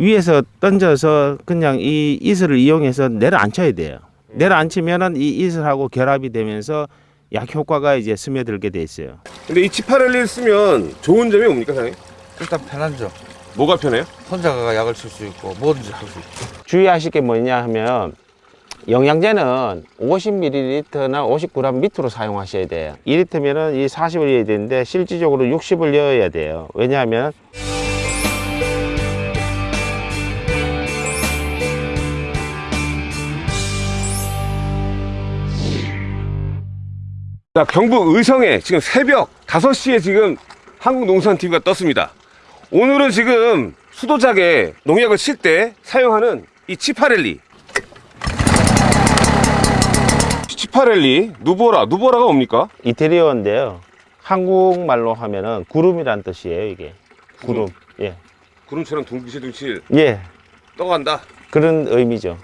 위에서 던져서 그냥 이 이슬을 이용해서 내려앉혀야 돼요. 내려앉히면은 이 이슬하고 결합이 되면서 약 효과가 이제 스며들게 돼 있어요. 근데 이 치파렐리를 쓰면 좋은 점이 뭡니까 사장님? 일단 편하죠. 뭐가 편해요? 혼자가 약을 쓸 수 있고 뭐든지 할 수 있고. 주의하실 게 뭐냐 하면 영양제는 50ml나 50g 밑으로 사용하셔야 돼요. 2리터면은 이 40을 넣어야 되는데 실질적으로 60을 넣어야 돼요. 왜냐하면 자, 경북 의성에 지금 새벽 5시에 지금 한국농산TV가 떴습니다. 오늘은 지금 수도작에 농약을 칠 때 사용하는 이 치파렐리. 치파렐리, 누보라. 누보라가 뭡니까? 이태리어인데요. 한국말로 하면은 구름이란 뜻이에요, 이게. 구름. 예. 구름처럼 둥실둥실 예. 떠간다. 그런 의미죠.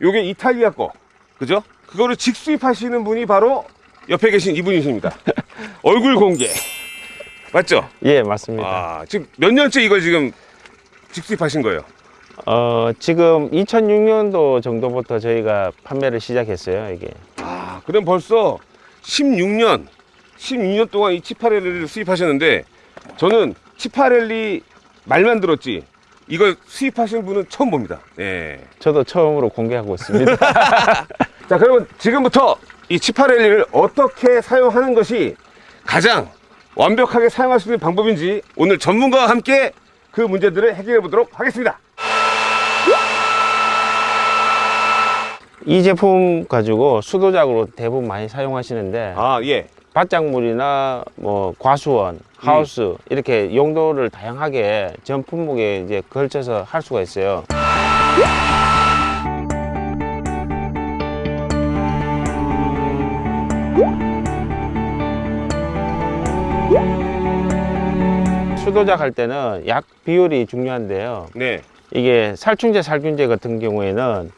요게 이탈리아 거. 그죠? 그거를 직수입하시는 분이 바로 옆에 계신 이분이십니다. 얼굴 공개. 맞죠? 예, 맞습니다. 아, 지금 몇 년째 이걸 지금 직수입하신 거예요? 어, 지금 2006년도 정도부터 저희가 판매를 시작했어요, 이게. 아, 그럼 벌써 16년, 16년 동안 이 치파렐리를 수입하셨는데 저는 치파렐리 말만 들었지 이걸 수입하신 분은 처음 봅니다. 네. 저도 처음으로 공개하고 있습니다. 자, 그러면 지금부터 이 치파렐리를 어떻게 사용하는 것이 가장 완벽하게 사용할 수 있는 방법인지 오늘 전문가와 함께 그 문제들을 해결해 보도록 하겠습니다. 이 제품 가지고 수도작으로 대부분 많이 사용하시는데 아, 예. 밭작물이나 뭐 과수원, 하우스 이렇게 용도를 다양하게 전 품목에 이제 걸쳐서 할 수가 있어요. 수도작 할 때는 약 비율이 중요한데요. 네. 이게 살충제, 살균제 같은 경우에는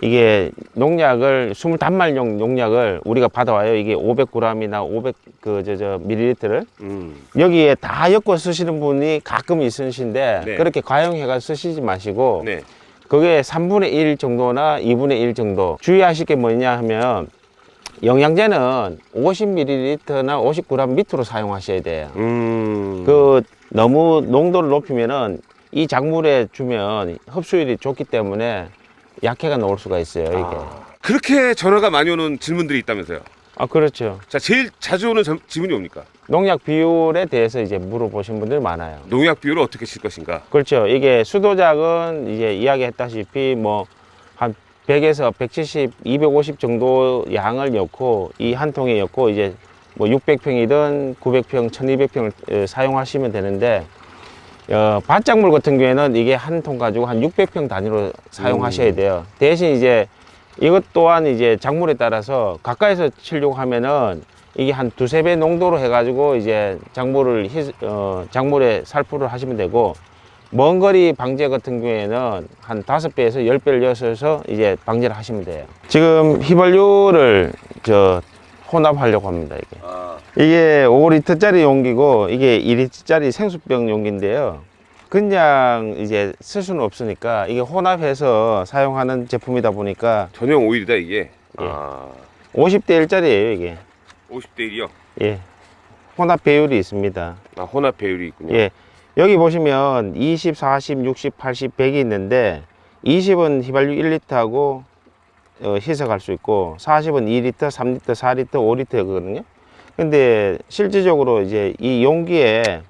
이게 농약을 25말용 농약을 우리가 받아와요. 이게 500g이나 500 그 저 저 밀리리터를 음. 여기에 다 엮어 쓰시는 분이 가끔 있으신데 네. 그렇게 과용해가 쓰시지 마시고 네. 그게 3분의 1 정도나 2분의 1 정도 주의하실 게 뭐냐 하면 영양제는 50ml나 50g 밑으로 사용하셔야 돼요. 음. 그 너무 농도를 높이면은 이 작물에 주면 흡수율이 좋기 때문에 약해가 나올 수가 있어요 이게 아, 그렇게 전화가 많이 오는 질문들이 있다면서요. 그렇죠 자, 제일 자주 오는 점- 질문이 뭡니까? 농약 비율에 대해서 이제 물어보신 분들이 많아요 농약 비율을 어떻게 칠 것인가? 그렇죠 이게 수도작은 이제 이야기했다시피 뭐 한 100에서 170, 250 정도 양을 넣고 이 한 통에 넣고 이제 뭐 600평이든 900평, 1200평을 사용하시면 되는데 어, 밭작물 같은 경우에는 이게 한 통 가지고 한 600평 단위로 사용하셔야 돼요. 대신 이제 이것 또한 이제 작물에 따라서 가까이서 치려고 하면은 이게 한 두세 배 농도로 해가지고 이제 작물을 희, 어, 작물에 살포를 하시면 되고 먼 거리 방제 같은 경우에는 한 다섯 배에서 열 배를 넣어서 이제 방제를 하시면 돼요. 지금 휘발유를 저 혼합하려고 합니다. 이게. 아, 이게 5리터짜리 용기고 이게 2리터짜리 생수병 용기인데요. 그냥 이제 쓸 수는 없으니까 이게 혼합해서 사용하는 제품이다 보니까 전용 오일이다 이게. 예. 아, 50대 1짜리예요 이게. 50대 1이요. 예. 혼합 배율이 있습니다. 아, 혼합 배율이 있군요. 예. 여기 보시면 20, 40, 60, 80, 100이 있는데 20은 휘발유 1리터하고 어, 희석할 수 있고 40은 2리터, 3리터, 4리터, 5리터거든요. 근데 실질적으로 이제 이 용기에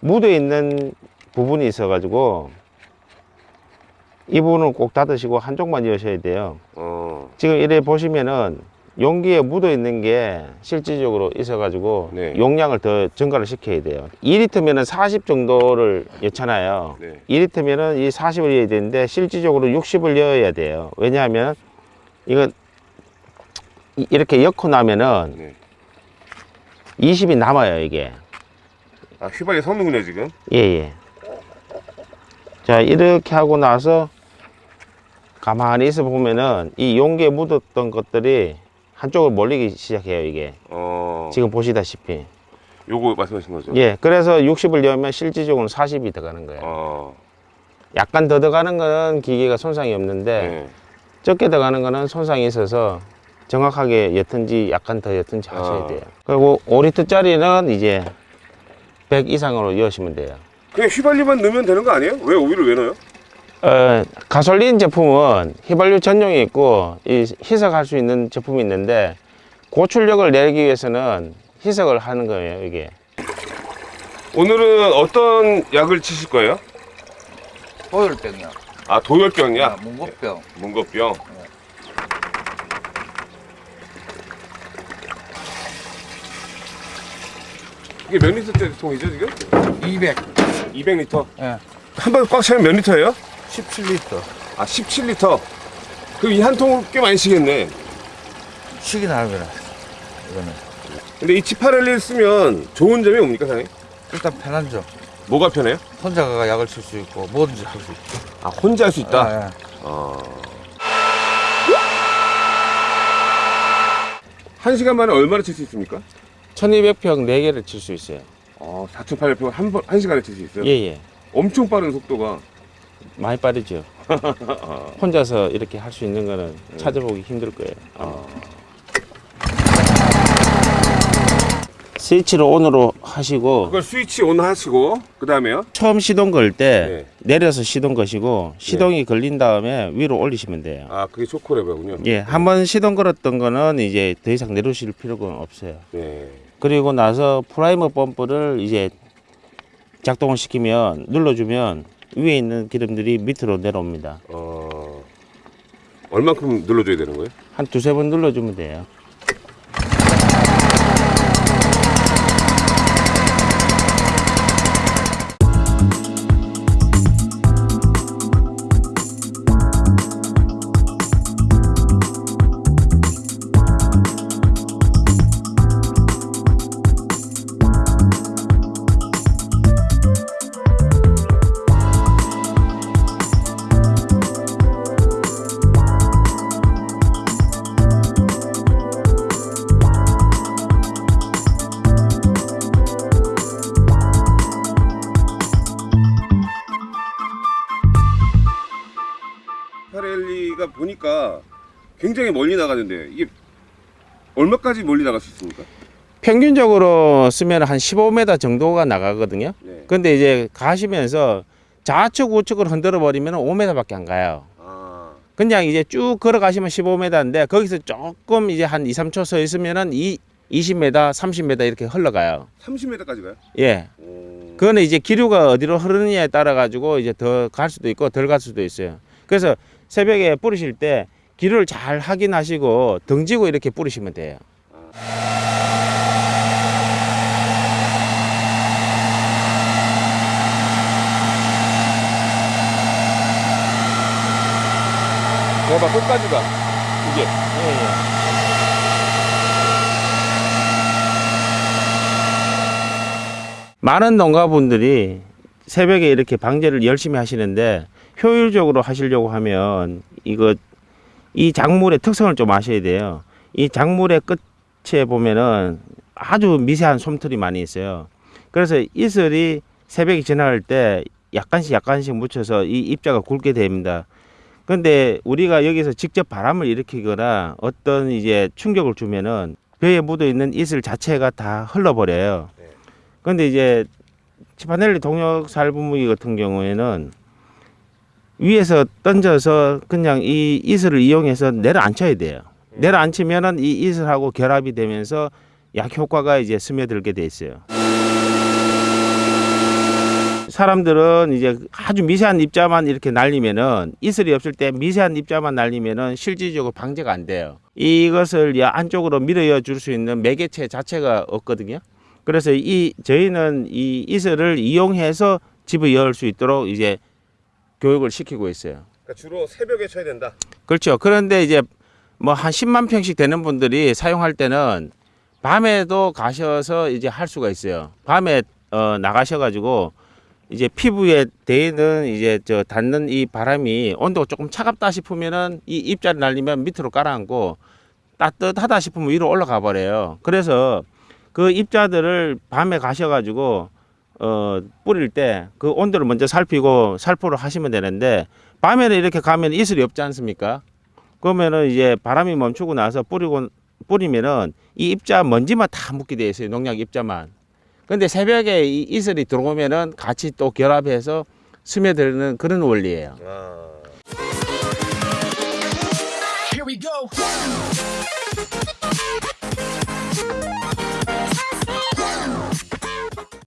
묻어 있는 부분이 있어 가지고 이 부분은 꼭 닫으시고 한쪽만 여셔야 돼요. 어, 지금 이래 보시면은 용기에 묻어 있는 게 실질적으로 있어 가지고 네. 용량을 더 증가를 시켜야 돼요 2리터면은 40 정도를 넣잖아요 네. 2리터면은 이 40을 넣어야 되는데 실질적으로 60을 넣어야 돼요 왜냐하면 이건 이- 이렇게 엮고 나면은 네. 20이 남아요 이게 아, 휘발유 섞는군요 지금. 예예 자 이렇게 하고 나서 가만히 있어 보면은 이 용기에 묻었던 것들이 한쪽으로 몰리기 시작해요 이게 어. 지금 보시다시피 요거 말씀하신 거죠? 예 그래서 60을 넣으면 실질적으로 40이 들어가는 거예요 어. 약간 더 들어가는 거는 기계가 손상이 없는데 네. 적게 들어가는 거는 손상이 있어서 정확하게 옅은지 약간 더 옅은지 하셔야 아. 돼요 그리고 5리터짜리는 이제 100 이상으로 이으시면 돼요 그냥 휘발유만 넣으면 되는 거 아니에요? 왜 오일을 왜 넣어요? 어, 가솔린 제품은 휘발유 전용이 있고 이 희석할 수 있는 제품이 있는데 고출력을 내기 위해서는 희석을 하는 거예요 이게 오늘은 어떤 약을 치실 거예요? 보혈병이야. 아 도열병이야? 아, 문고병. 문고병. 이게 몇 리터짜리 통이죠 지금? 200. 200리터. 예. 한번 꽉 차면 몇 리터예요? 17리터. 아 17리터. 그럼 이 한 통을 꽤 많이 시겠네. 시기 나르면 이거는 근데 이 치파렐리 쓰면 좋은 점이 뭡니까 사장님? 일단 편하죠. 뭐가 편해요? 혼자 가 약을 칠 수 있고 뭐든지 할 수 있고. 아 혼자 할 수 있다. 아, 예. 어. 한 시간 만에 얼마나 칠 수 있습니까? 1200평 4개를 칠 수 있어요 어, 4,800평 한, 번, 한 시간에 칠 수 있어요? 예예 엄청 빠른 속도가. 많이 빠르죠 혼자서 이렇게 할 수 있는 거는 찾아보기 힘들 거예요 어. 스위치를 on으로 하시고 그걸 스위치 on 하시고, 그 다음에요? 처음 시동 걸때 네. 내려서 시동 거시고 시동이 걸린 다음에 위로 올리시면 돼요 아, 그게 초크레버군요. 예, 한 번 시동 걸었던 거는 이제 더 이상 내려오실 필요가 없어요. 네. 그리고 나서 primer 펌프를 이제 작동을 시키면 눌러주면 위에 있는 기름들이 밑으로 내려옵니다. 어, 얼만큼 눌러줘야 되는 거예요? 한 두세 번 눌러주면 돼요. 파렐리가 보니까 굉장히 멀리 나가는데, 이게 얼마까지 멀리 나갈 수 있습니까? 평균적으로 쓰면 한 15m 정도가 나가거든요. 네. 근데 이제 가시면서 좌측 우측을 흔들어 버리면 5m밖에 안 가요. 아, 그냥 이제 쭉 걸어가시면 15m인데 거기서 조금 이제 한 2, 3초 서 있으면은 이 20m, 30m 이렇게 흘러가요. 30m까지 가요? 예. 오. 그거는 이제 기류가 어디로 흐르느냐에 따라 가지고 이제 더 갈 수도 있고 덜 갈 수도 있어요. 그래서 새벽에 뿌리실 때 기류를 잘 확인하시고 등지고 이렇게 뿌리시면 돼요. 내가 끝까지 가. 이게. 예, 예. 많은 농가분들이 새벽에 이렇게 방제를 열심히 하시는데 효율적으로 하시려고 하면 이거 이 작물의 특성을 좀 아셔야 돼요. 이 작물의 끝에 보면은 아주 미세한 솜털이 많이 있어요. 그래서 이슬이 새벽에 지나갈 때 약간씩 약간씩 묻혀서 이 입자가 굵게 됩니다. 근데 우리가 여기서 직접 바람을 일으키거나 어떤 이제 충격을 주면은 벼에 묻어 있는 이슬 자체가 다 흘러버려요. 네. 근데 이제 치파넬리 동력 살분무기 같은 경우에는 위에서 던져서 그냥 이 이슬을 이용해서 내려앉혀야 돼요. 내려앉히면은 이 이슬하고 결합이 되면서 약 효과가 이제 스며들게 돼 있어요. 사람들은 이제 아주 미세한 입자만 이렇게 날리면은 이슬이 없을 때 미세한 입자만 날리면은 실질적으로 방제가 안 돼요. 이것을 이 안쪽으로 밀어여 줄수 있는 매개체 자체가 없거든요. 그래서 이 저희는 이 이슬을 이용해서 집을 열 수 있도록 이제 교육을 시키고 있어요. 그러니까 주로 새벽에 쳐야 된다. 그렇죠. 그런데 이제 뭐 한 10만 평씩 되는 분들이 사용할 때는 밤에도 가셔서 이제 할 수가 있어요. 밤에 어 나가셔가지고 이제 피부에 대는 이제 저 닿는 이 바람이 온도가 조금 차갑다 싶으면은 이 입자를 날리면 밑으로 깔아앉고 따뜻하다 싶으면 위로 올라가 버려요. 그래서 그 입자들을 밤에 가셔가지고 어, 뿌릴 때 그 온도를 먼저 살피고 살포를 하시면 되는데 밤에는 이렇게 가면 이슬이 없지 않습니까? 그러면은 이제 바람이 멈추고 나서 뿌리고 뿌리면은 이 입자 먼지만 다 묻게 돼 있어요. 농약 입자만. 근데 새벽에 이 이슬이 들어오면은 같이 또 결합해서 스며드는 그런 원리예요. 아. Here we go.